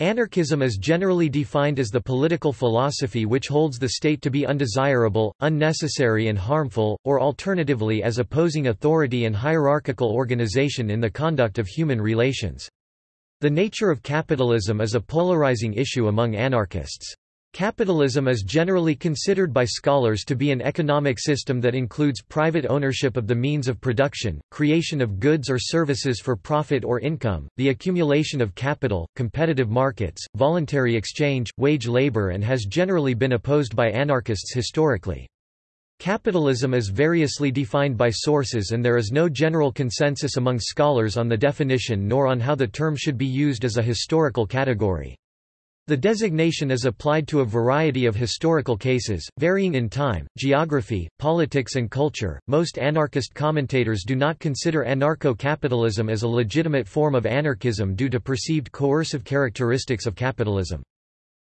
Anarchism is generally defined as the political philosophy which holds the state to be undesirable, unnecessary and harmful, or alternatively as opposing authority and hierarchical organization in the conduct of human relations. The nature of capitalism is a polarizing issue among anarchists. Capitalism is generally considered by scholars to be an economic system that includes private ownership of the means of production, creation of goods or services for profit or income, the accumulation of capital, competitive markets, voluntary exchange, wage labor and has generally been opposed by anarchists historically. Capitalism is variously defined by sources and there is no general consensus among scholars on the definition nor on how the term should be used as a historical category. The designation is applied to a variety of historical cases, varying in time, geography, politics, and culture. Most anarchist commentators do not consider anarcho capitalism as a legitimate form of anarchism due to perceived coercive characteristics of capitalism.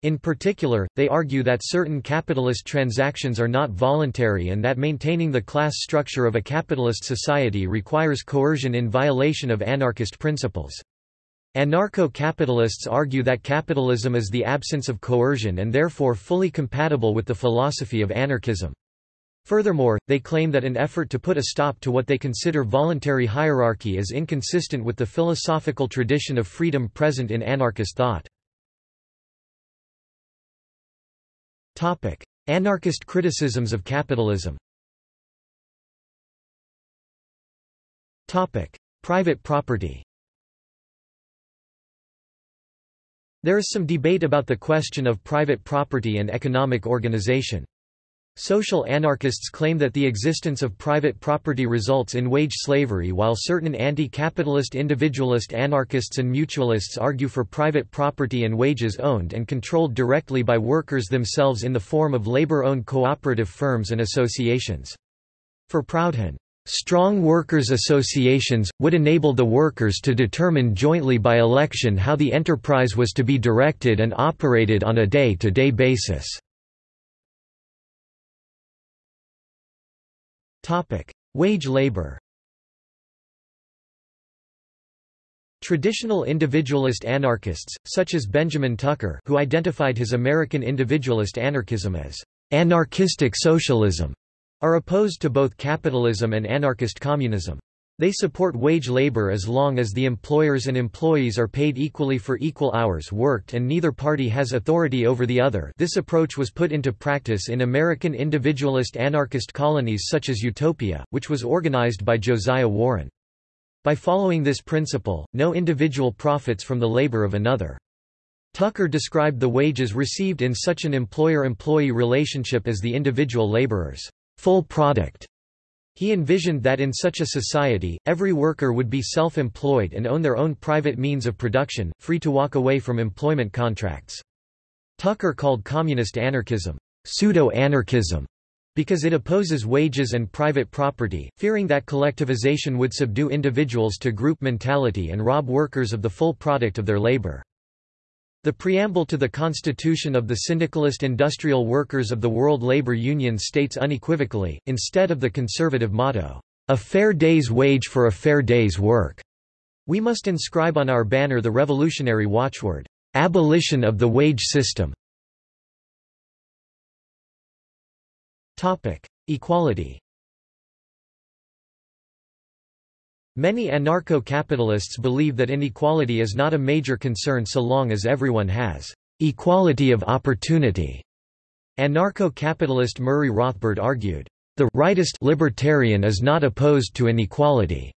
In particular, they argue that certain capitalist transactions are not voluntary and that maintaining the class structure of a capitalist society requires coercion in violation of anarchist principles. Anarcho-capitalists argue that capitalism is the absence of coercion and therefore fully compatible with the philosophy of anarchism. Furthermore, they claim that an effort to put a stop to what they consider voluntary hierarchy is inconsistent with the philosophical tradition of freedom present in anarchist thought. Anarchist criticisms of capitalism Private property There is some debate about the question of private property and economic organization. Social anarchists claim that the existence of private property results in wage slavery while certain anti-capitalist individualist anarchists and mutualists argue for private property and wages owned and controlled directly by workers themselves in the form of labor-owned cooperative firms and associations. For Proudhon, Strong workers' associations, would enable the workers to determine jointly by election how the enterprise was to be directed and operated on a day-to-day -day basis. Wage labor Traditional individualist anarchists, such as Benjamin Tucker who identified his American individualist anarchism as anarchistic socialism, are opposed to both capitalism and anarchist communism. They support wage labor as long as the employers and employees are paid equally for equal hours worked and neither party has authority over the other this approach was put into practice in American individualist anarchist colonies such as Utopia, which was organized by Josiah Warren. By following this principle, no individual profits from the labor of another. Tucker described the wages received in such an employer-employee relationship as the individual laborers' full product. He envisioned that in such a society, every worker would be self-employed and own their own private means of production, free to walk away from employment contracts. Tucker called communist anarchism, pseudo-anarchism, because it opposes wages and private property, fearing that collectivization would subdue individuals to group mentality and rob workers of the full product of their labor. The preamble to the Constitution of the Syndicalist Industrial Workers of the World Labour Union states unequivocally, instead of the conservative motto, "...a fair day's wage for a fair day's work," we must inscribe on our banner the revolutionary watchword, "...abolition of the wage system." Equality Many anarcho-capitalists believe that inequality is not a major concern so long as everyone has equality of opportunity. Anarcho-capitalist Murray Rothbard argued, the rightist libertarian is not opposed to inequality.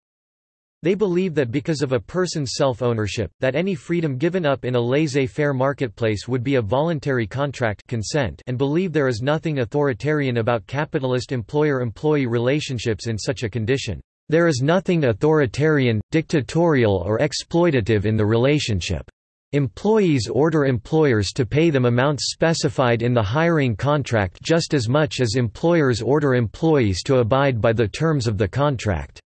They believe that because of a person's self-ownership, that any freedom given up in a laissez-faire marketplace would be a voluntary contract consent and believe there is nothing authoritarian about capitalist employer-employee relationships in such a condition. There is nothing authoritarian, dictatorial or exploitative in the relationship. Employees order employers to pay them amounts specified in the hiring contract just as much as employers order employees to abide by the terms of the contract.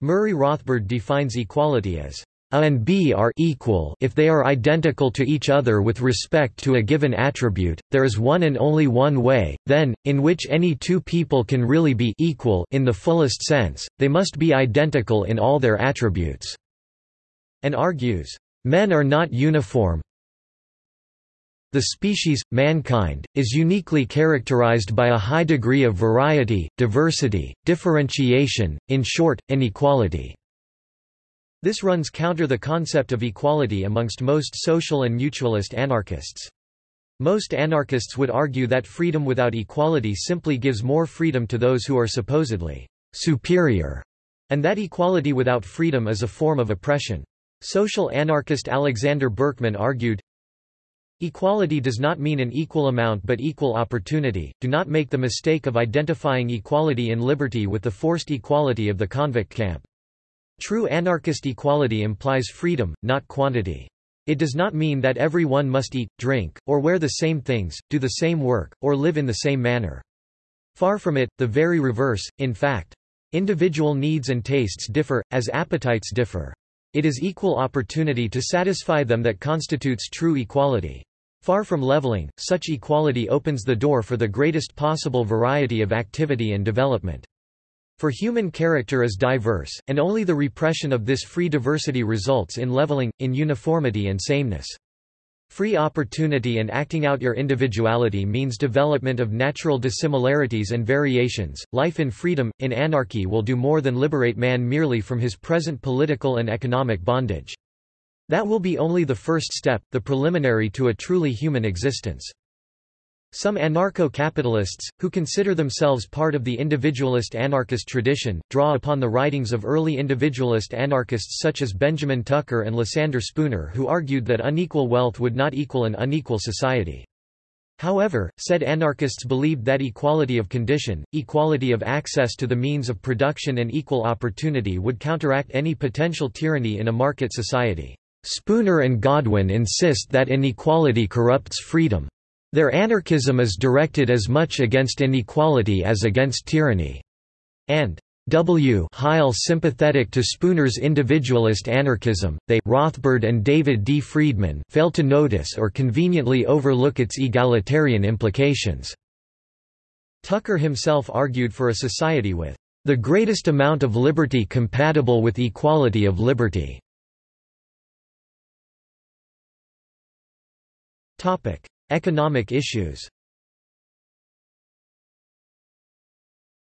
Murray Rothbard defines equality as a and b are equal if they are identical to each other with respect to a given attribute, there is one and only one way, then, in which any two people can really be equal in the fullest sense, they must be identical in all their attributes." And argues, "...men are not uniform, The species, mankind, is uniquely characterized by a high degree of variety, diversity, differentiation, in short, inequality. This runs counter the concept of equality amongst most social and mutualist anarchists. Most anarchists would argue that freedom without equality simply gives more freedom to those who are supposedly superior, and that equality without freedom is a form of oppression. Social anarchist Alexander Berkman argued, Equality does not mean an equal amount but equal opportunity. Do not make the mistake of identifying equality in liberty with the forced equality of the convict camp. True anarchist equality implies freedom, not quantity. It does not mean that everyone must eat, drink, or wear the same things, do the same work, or live in the same manner. Far from it, the very reverse, in fact. Individual needs and tastes differ, as appetites differ. It is equal opportunity to satisfy them that constitutes true equality. Far from leveling, such equality opens the door for the greatest possible variety of activity and development. For human character is diverse, and only the repression of this free diversity results in leveling, in uniformity and sameness. Free opportunity and acting out your individuality means development of natural dissimilarities and variations. Life in freedom, in anarchy will do more than liberate man merely from his present political and economic bondage. That will be only the first step, the preliminary to a truly human existence. Some anarcho-capitalists, who consider themselves part of the individualist anarchist tradition, draw upon the writings of early individualist anarchists such as Benjamin Tucker and Lysander Spooner who argued that unequal wealth would not equal an unequal society. However, said anarchists believed that equality of condition, equality of access to the means of production and equal opportunity would counteract any potential tyranny in a market society. Spooner and Godwin insist that inequality corrupts freedom. Their anarchism is directed as much against inequality as against tyranny. And W. Heil sympathetic to Spooner's individualist anarchism, they Rothbard and David D. Friedman fail to notice or conveniently overlook its egalitarian implications. Tucker himself argued for a society with the greatest amount of liberty compatible with equality of liberty. Economic issues.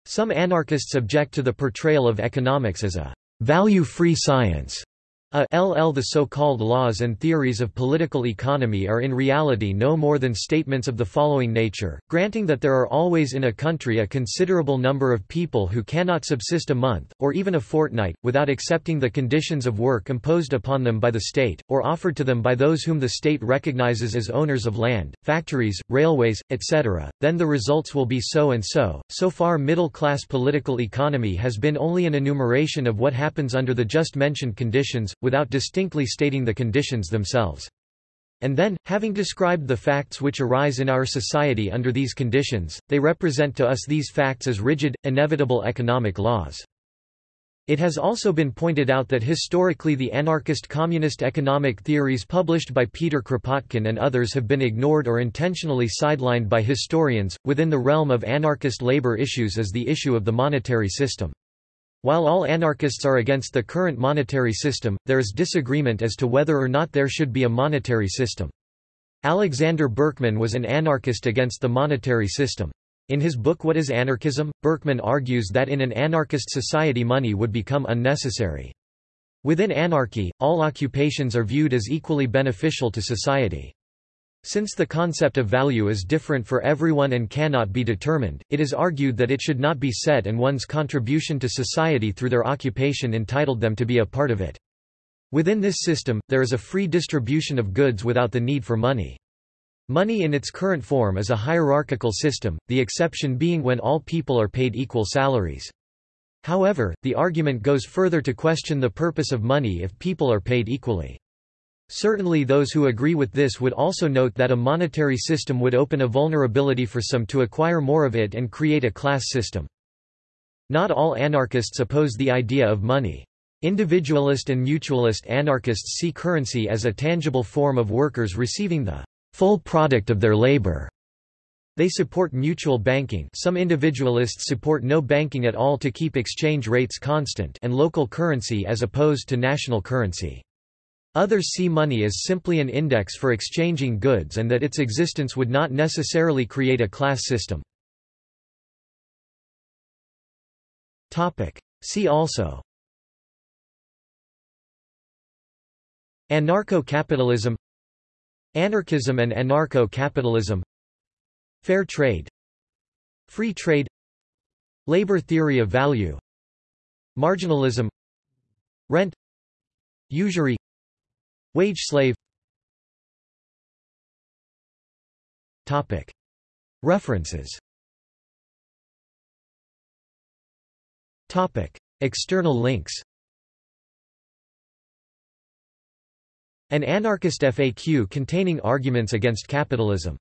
Some anarchists object to the portrayal of economics as a value-free science a LL The so-called laws and theories of political economy are in reality no more than statements of the following nature, granting that there are always in a country a considerable number of people who cannot subsist a month, or even a fortnight, without accepting the conditions of work imposed upon them by the state, or offered to them by those whom the state recognizes as owners of land, factories, railways, etc., then the results will be so and so. So far middle-class political economy has been only an enumeration of what happens under the just mentioned conditions, without distinctly stating the conditions themselves. And then, having described the facts which arise in our society under these conditions, they represent to us these facts as rigid, inevitable economic laws. It has also been pointed out that historically the anarchist communist economic theories published by Peter Kropotkin and others have been ignored or intentionally sidelined by historians. Within the realm of anarchist labor issues is the issue of the monetary system. While all anarchists are against the current monetary system, there is disagreement as to whether or not there should be a monetary system. Alexander Berkman was an anarchist against the monetary system. In his book What is Anarchism?, Berkman argues that in an anarchist society money would become unnecessary. Within anarchy, all occupations are viewed as equally beneficial to society. Since the concept of value is different for everyone and cannot be determined, it is argued that it should not be set and one's contribution to society through their occupation entitled them to be a part of it. Within this system, there is a free distribution of goods without the need for money. Money in its current form is a hierarchical system, the exception being when all people are paid equal salaries. However, the argument goes further to question the purpose of money if people are paid equally. Certainly those who agree with this would also note that a monetary system would open a vulnerability for some to acquire more of it and create a class system. Not all anarchists oppose the idea of money. Individualist and mutualist anarchists see currency as a tangible form of workers receiving the full product of their labor. They support mutual banking some individualists support no banking at all to keep exchange rates constant and local currency as opposed to national currency. Others see money as simply an index for exchanging goods and that its existence would not necessarily create a class system. See also. Anarcho-capitalism. Anarchism and anarcho-capitalism. Fair trade. Free trade. Labor theory of value. Marginalism. Rent. Usury Wage slave. References. External links. An anarchist FAQ containing arguments against capitalism